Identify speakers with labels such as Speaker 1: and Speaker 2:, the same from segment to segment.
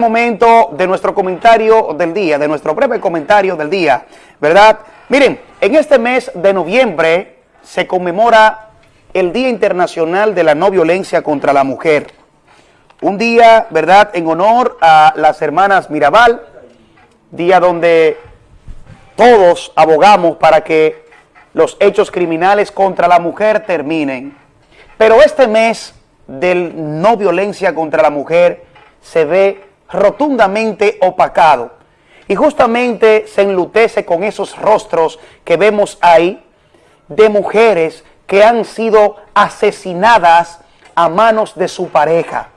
Speaker 1: momento de nuestro comentario del día, de nuestro breve comentario del día, ¿verdad? Miren, en este mes de noviembre se conmemora el Día Internacional de la No Violencia contra la Mujer. Un día, ¿verdad?, en honor a las hermanas Mirabal, día donde todos abogamos para que los hechos criminales contra la mujer terminen. Pero este mes del no violencia contra la mujer se ve rotundamente opacado. Y justamente se enlutece con esos rostros que vemos ahí de mujeres que han sido asesinadas a manos de su pareja.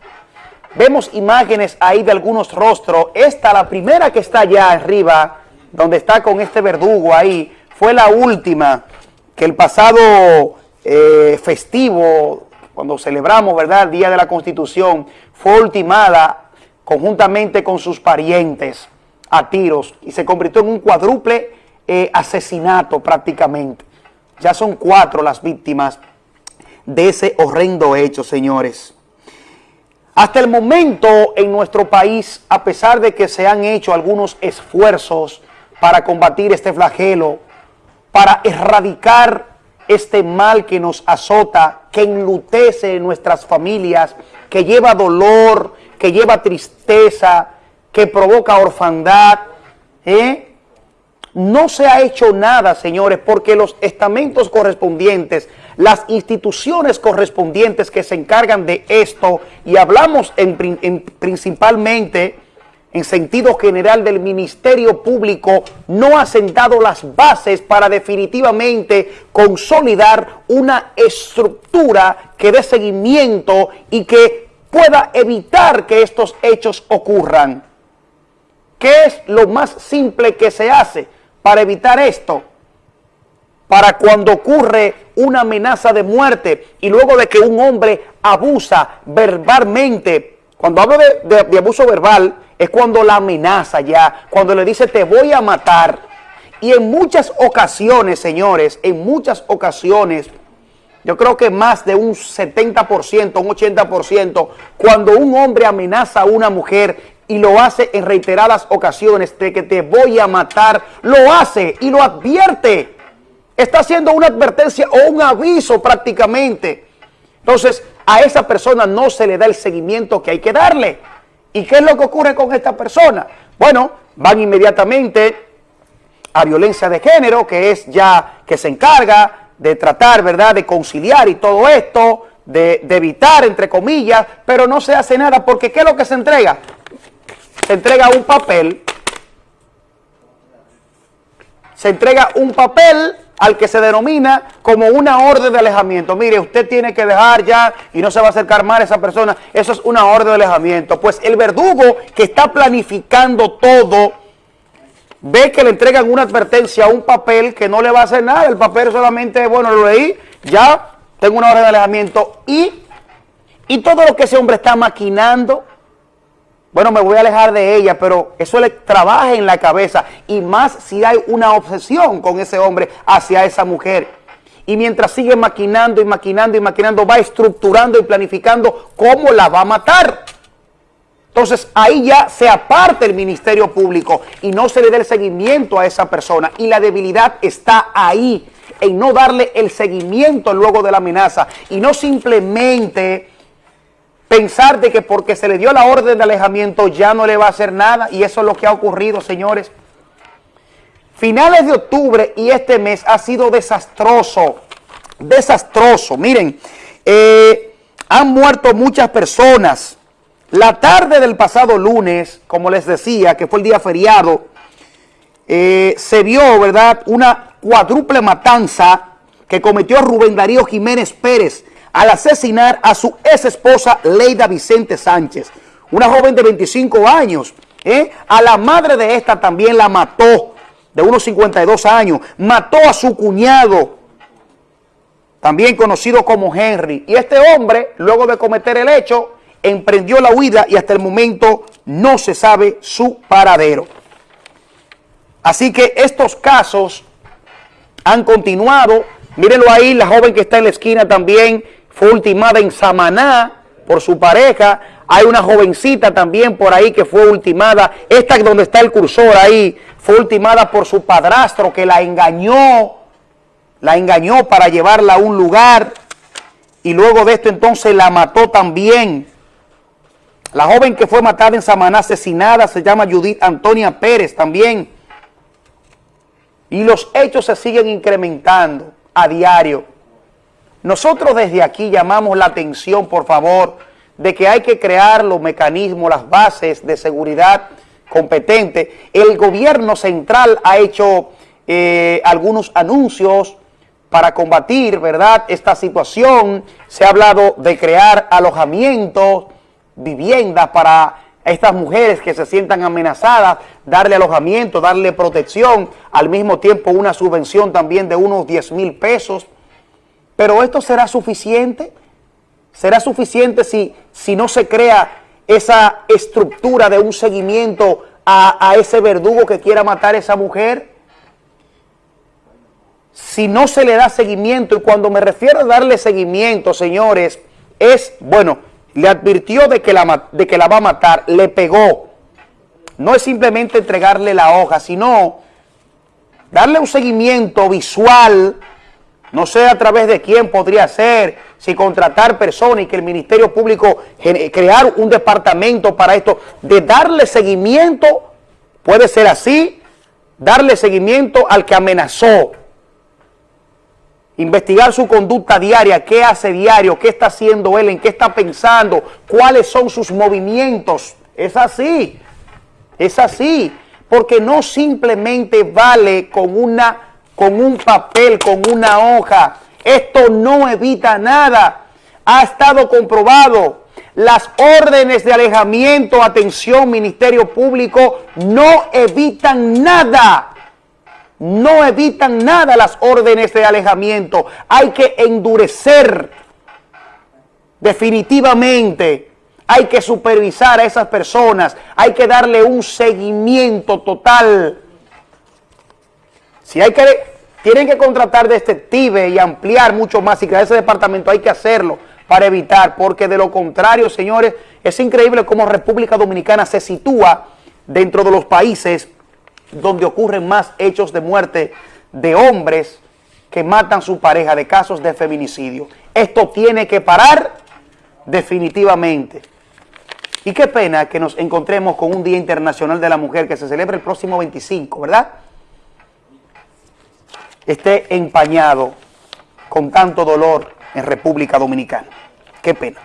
Speaker 1: Vemos imágenes ahí de algunos rostros. Esta, la primera que está allá arriba, donde está con este verdugo ahí, fue la última que el pasado eh, festivo, cuando celebramos, ¿verdad?, el Día de la Constitución, fue ultimada conjuntamente con sus parientes a tiros y se convirtió en un cuádruple eh, asesinato prácticamente. Ya son cuatro las víctimas de ese horrendo hecho, señores. Hasta el momento en nuestro país, a pesar de que se han hecho algunos esfuerzos para combatir este flagelo, para erradicar este mal que nos azota, que enlutece nuestras familias, que lleva dolor, que lleva tristeza, que provoca orfandad. ¿eh? No se ha hecho nada, señores, porque los estamentos correspondientes, las instituciones correspondientes que se encargan de esto, y hablamos en, principalmente en sentido general del Ministerio Público, no ha sentado las bases para definitivamente consolidar una estructura que dé seguimiento y que pueda evitar que estos hechos ocurran. ¿Qué es lo más simple que se hace para evitar esto? Para cuando ocurre una amenaza de muerte y luego de que un hombre abusa verbalmente, cuando hablo de, abuso verbal, es cuando la amenaza ya, cuando le dice te voy a matar. Y en muchas ocasiones, señores, en muchas ocasiones, yo creo que más de un 70%, un 80%, cuando un hombre amenaza a una mujer y lo hace en reiteradas ocasiones de que te voy a matar, lo hace y lo advierte. Está haciendo una advertencia o un aviso prácticamente. Entonces, a esa persona no se le da el seguimiento que hay que darle. ¿Y qué es lo que ocurre con esta persona? Bueno, van inmediatamente a violencia de género, que es ya que se encarga de tratar, ¿verdad?, de conciliar y todo esto, de, evitar, entre comillas, pero no se hace nada porque ¿qué es lo que se entrega? Se entrega un papel, se entrega un papel al que se denomina como una orden de alejamiento. Mire, usted tiene que dejar ya y no se va a acercar más a esa persona. Eso es una orden de alejamiento. Pues el verdugo que está planificando todo ve que le entregan una advertencia un papel que no le va a hacer nada, el papel solamente, bueno, lo leí, ya tengo una hora de alejamiento y, y todo lo que ese hombre está maquinando, bueno, me voy a alejar de ella, pero eso le trabaja en la cabeza y más si hay una obsesión con ese hombre hacia esa mujer. Y mientras sigue maquinando y maquinando y maquinando, va estructurando y planificando cómo la va a matar. Entonces ahí ya se aparte el Ministerio Público y no se le dé el seguimiento a esa persona. Y la debilidad está ahí, en no darle el seguimiento luego de la amenaza. Y no simplemente pensar de que porque se le dio la orden de alejamiento ya no le va a hacer nada. Y eso es lo que ha ocurrido, señores. Finales de octubre y este mes ha sido desastroso. Desastroso. Miren, eh, han muerto muchas personas la tarde del pasado lunes, como les decía, que fue el día feriado, eh, se vio, ¿verdad?, una cuádruple matanza que cometió Rubén Darío Jiménez Pérez al asesinar a su ex esposa Leida Vicente Sánchez, una joven de 25 años. ¿eh? A la madre de esta también la mató, de unos 52 años. Mató a su cuñado, también conocido como Henry. Y este hombre, luego de cometer el hecho, emprendió la huida y hasta el momento no se sabe su paradero. Así que estos casos han continuado. Mírenlo ahí, la joven que está en la esquina también fue ultimada en Samaná, por su pareja. Hay una jovencita también por ahí que fue ultimada. Esta donde está el cursor ahí fue ultimada por su padrastro que la engañó. La engañó para llevarla a un lugar. Y luego de esto entonces la mató también. La joven que fue matada en Samaná, asesinada, se llama Judith Antonia Pérez también. Y los hechos se siguen incrementando a diario. Nosotros desde aquí llamamos la atención, por favor, de que hay que crear los mecanismos, las bases de seguridad competente. El gobierno central ha hecho eh, algunos anuncios para combatir, ¿verdad?, esta situación. Se ha hablado de crear alojamientos, viviendas para estas mujeres que se sientan amenazadas, darle alojamiento, darle protección, al mismo tiempo una subvención también de unos 10 mil pesos pero esto será suficiente. ¿Será suficiente si, si no se crea esa estructura de un seguimiento a, a ese verdugo que quiera matar a esa mujer? Si no se le da seguimiento, y cuando me refiero a darle seguimiento, señores, es, bueno, le advirtió de que la, de que la va a matar, le pegó. No es simplemente entregarle la hoja, sino darle un seguimiento visual, no sé a través de quién podría ser, si contratar personas y que el Ministerio Público crear un departamento para esto, de darle seguimiento, puede ser así, darle seguimiento al que amenazó, investigar su conducta diaria, qué hace diario, qué está haciendo él, en qué está pensando, cuáles son sus movimientos. Es así, es así, porque no simplemente vale con una con un papel, con una hoja. Esto no evita nada. Ha estado comprobado. Las órdenes de alejamiento, atención, Ministerio Público, no evitan nada. No evitan nada las órdenes de alejamiento. Hay que endurecer definitivamente. Hay que supervisar a esas personas. Hay que darle un seguimiento total si hay que, tienen que contratar detectives y ampliar mucho más y crear ese departamento, hay que hacerlo para evitar, porque de lo contrario, señores, es increíble cómo República Dominicana se sitúa dentro de los países donde ocurren más hechos de muerte de hombres que matan su pareja, de casos de feminicidio. Esto tiene que parar definitivamente. Y qué pena que nos encontremos con un Día Internacional de la Mujer que se celebra el próximo 25, ¿verdad?, esté empañado con tanto dolor en República Dominicana. Qué pena.